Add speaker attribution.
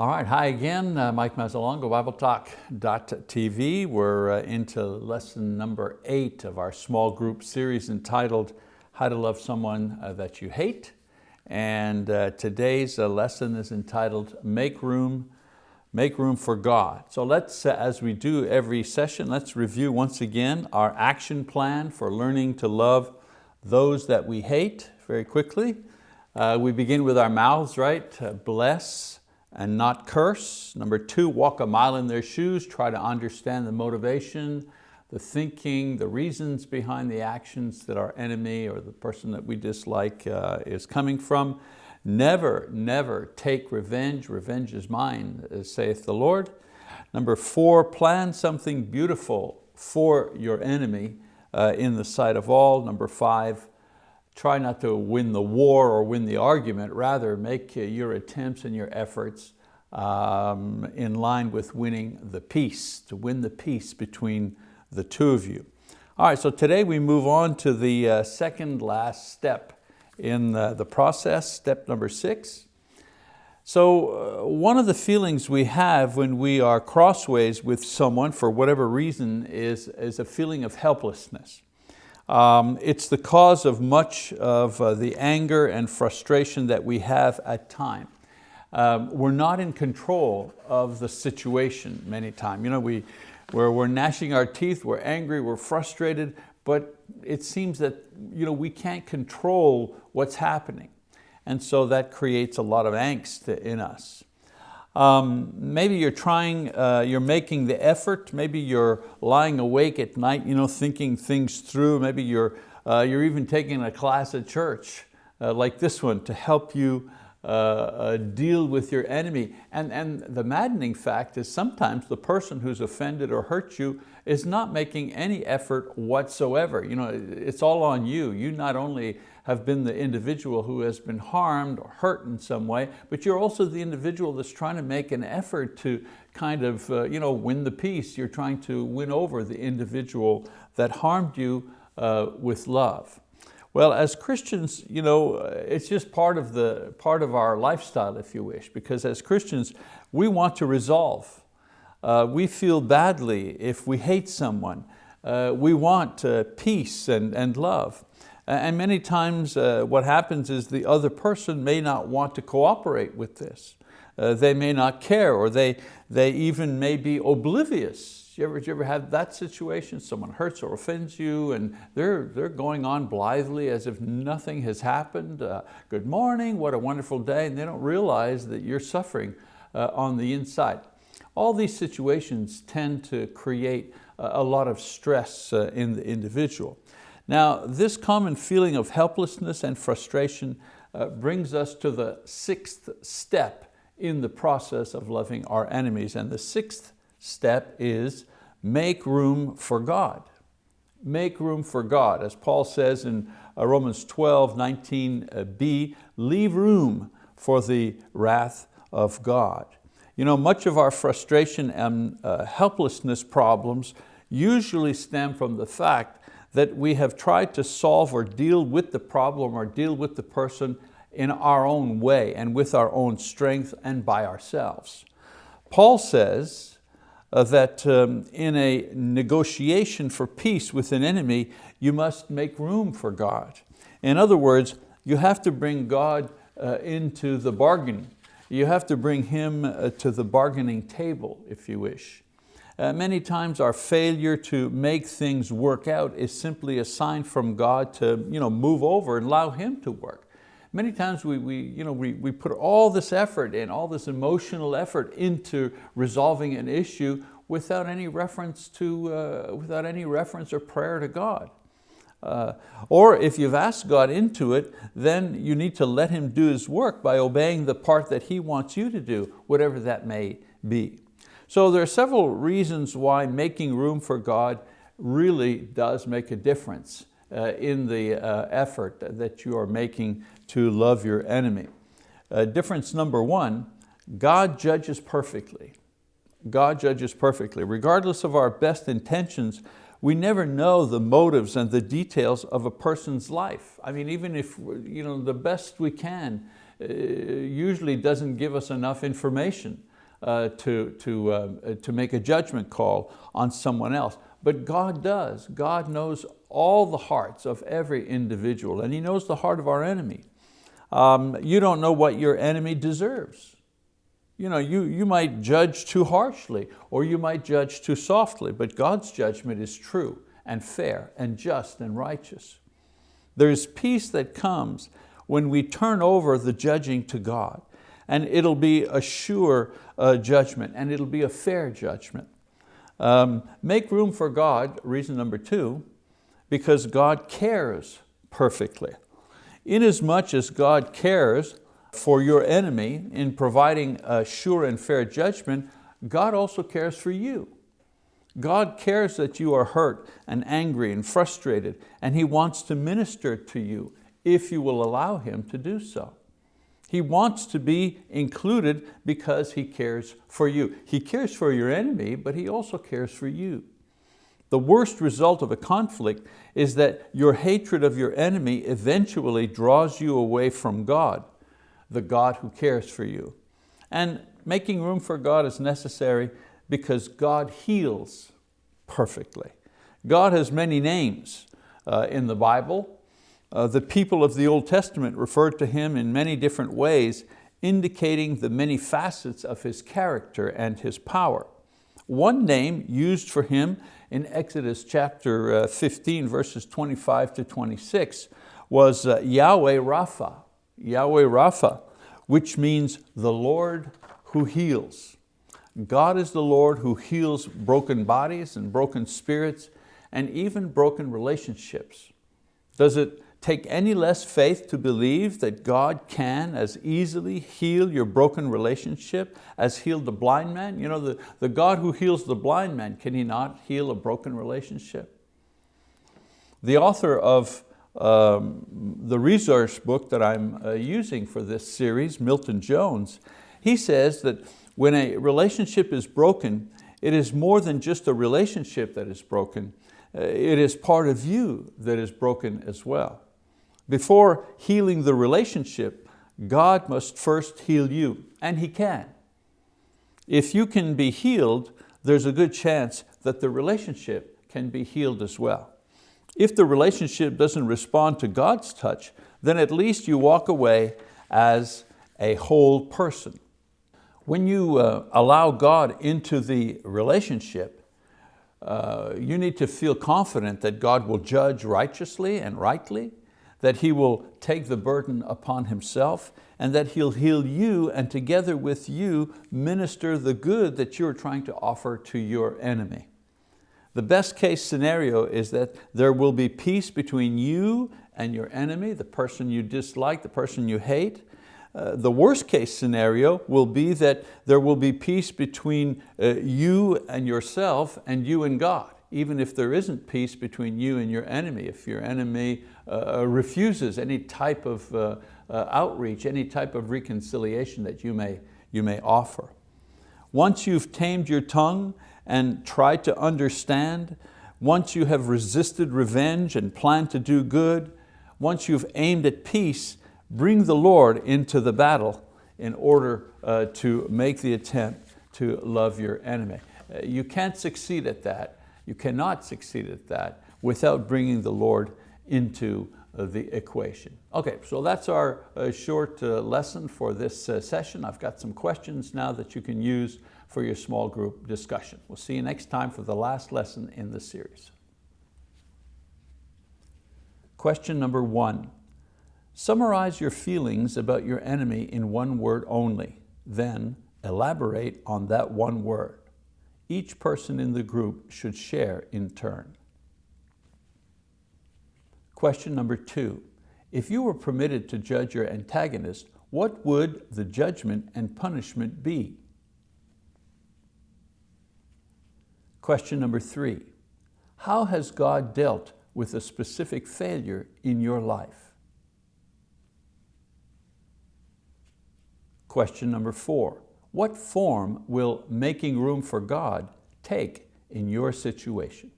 Speaker 1: All right, hi again, uh, Mike Mazzalongo, BibleTalk.tv. We're uh, into lesson number eight of our small group series entitled How to Love Someone uh, That You Hate. And uh, today's uh, lesson is entitled Make Room, Make Room for God. So let's, uh, as we do every session, let's review once again our action plan for learning to love those that we hate very quickly. we begin with our mouths, right? bless, and not curse. Number two, walk a mile in their shoes, try to understand the motivation, the thinking, the reasons behind the actions that our enemy or the person that we dislike uh, is coming from. Never, never take revenge. Revenge is mine, saith the Lord. Number four, plan something beautiful for your enemy uh, in the sight of all. Number five, try not to win the war or win the argument, rather make uh, your attempts and your efforts um, in line with winning the peace, to win the peace between the two of you. All right, so today we move on to the uh, second last step in the, the process, step number six. So uh, one of the feelings we have when we are crossways with someone for whatever reason is, is a feeling of helplessness. Um, it's the cause of much of uh, the anger and frustration that we have at time. Um, we're not in control of the situation many times. You know, we, we're, we're gnashing our teeth, we're angry, we're frustrated, but it seems that you know, we can't control what's happening. And so that creates a lot of angst in us. Um, maybe you're trying, uh, you're making the effort, maybe you're lying awake at night, you know, thinking things through, maybe you're, uh, you're even taking a class at church uh, like this one to help you uh, uh, deal with your enemy. And, and the maddening fact is sometimes the person who's offended or hurt you is not making any effort whatsoever. You know, it's all on you. You not only have been the individual who has been harmed or hurt in some way, but you're also the individual that's trying to make an effort to kind of uh, you know, win the peace. You're trying to win over the individual that harmed you uh, with love. Well, as Christians, you know, it's just part of, the, part of our lifestyle, if you wish, because as Christians, we want to resolve. Uh, we feel badly if we hate someone. Uh, we want uh, peace and, and love. And many times uh, what happens is the other person may not want to cooperate with this. Uh, they may not care or they, they even may be oblivious. You ever, you ever have that situation? Someone hurts or offends you and they're, they're going on blithely as if nothing has happened. Uh, good morning, what a wonderful day. And they don't realize that you're suffering uh, on the inside. All these situations tend to create a lot of stress uh, in the individual. Now, this common feeling of helplessness and frustration uh, brings us to the sixth step in the process of loving our enemies. And the sixth step is make room for God. Make room for God. As Paul says in uh, Romans 12, 19b, leave room for the wrath of God. You know, much of our frustration and uh, helplessness problems usually stem from the fact that we have tried to solve or deal with the problem or deal with the person in our own way and with our own strength and by ourselves. Paul says uh, that um, in a negotiation for peace with an enemy, you must make room for God. In other words, you have to bring God uh, into the bargain. You have to bring Him uh, to the bargaining table, if you wish. Uh, many times our failure to make things work out is simply a sign from God to you know, move over and allow Him to work. Many times we, we, you know, we, we put all this effort in, all this emotional effort into resolving an issue without any reference to, uh, without any reference or prayer to God. Uh, or if you've asked God into it, then you need to let Him do His work by obeying the part that He wants you to do, whatever that may be. So there are several reasons why making room for God really does make a difference uh, in the uh, effort that you are making to love your enemy. Uh, difference number one, God judges perfectly. God judges perfectly. Regardless of our best intentions, we never know the motives and the details of a person's life. I mean, even if you know, the best we can uh, usually doesn't give us enough information. Uh, to, to, uh, to make a judgment call on someone else. But God does. God knows all the hearts of every individual and He knows the heart of our enemy. Um, you don't know what your enemy deserves. You, know, you, you might judge too harshly or you might judge too softly, but God's judgment is true and fair and just and righteous. There's peace that comes when we turn over the judging to God and it'll be a sure uh, judgment and it'll be a fair judgment. Um, make room for God, reason number two, because God cares perfectly. Inasmuch as God cares for your enemy in providing a sure and fair judgment, God also cares for you. God cares that you are hurt and angry and frustrated, and He wants to minister to you if you will allow Him to do so. He wants to be included because He cares for you. He cares for your enemy, but He also cares for you. The worst result of a conflict is that your hatred of your enemy eventually draws you away from God, the God who cares for you. And making room for God is necessary because God heals perfectly. God has many names uh, in the Bible. Uh, the people of the Old Testament referred to Him in many different ways, indicating the many facets of His character and His power. One name used for Him in Exodus chapter uh, 15, verses 25 to 26, was uh, Yahweh Rapha, Yahweh Rapha, which means the Lord who heals. God is the Lord who heals broken bodies and broken spirits and even broken relationships. Does it take any less faith to believe that God can as easily heal your broken relationship as healed the blind man? You know, the, the God who heals the blind man, can He not heal a broken relationship? The author of um, the resource book that I'm uh, using for this series, Milton Jones, he says that when a relationship is broken, it is more than just a relationship that is broken, uh, it is part of you that is broken as well. Before healing the relationship, God must first heal you, and He can. If you can be healed, there's a good chance that the relationship can be healed as well. If the relationship doesn't respond to God's touch, then at least you walk away as a whole person. When you uh, allow God into the relationship, uh, you need to feel confident that God will judge righteously and rightly, that He will take the burden upon Himself and that He'll heal you and together with you minister the good that you're trying to offer to your enemy. The best case scenario is that there will be peace between you and your enemy, the person you dislike, the person you hate. Uh, the worst case scenario will be that there will be peace between uh, you and yourself and you and God even if there isn't peace between you and your enemy, if your enemy uh, uh, refuses any type of uh, uh, outreach, any type of reconciliation that you may, you may offer. Once you've tamed your tongue and tried to understand, once you have resisted revenge and planned to do good, once you've aimed at peace, bring the Lord into the battle in order uh, to make the attempt to love your enemy. Uh, you can't succeed at that you cannot succeed at that without bringing the Lord into uh, the equation. Okay, so that's our uh, short uh, lesson for this session. I've got some questions now that you can use for your small group discussion. We'll see you next time for the last lesson in the series. Question number one, summarize your feelings about your enemy in one word only, then elaborate on that one word each person in the group should share in turn. Question number two, if you were permitted to judge your antagonist, what would the judgment and punishment be? Question number three, how has God dealt with a specific failure in your life? Question number four, what form will making room for God take in your situation?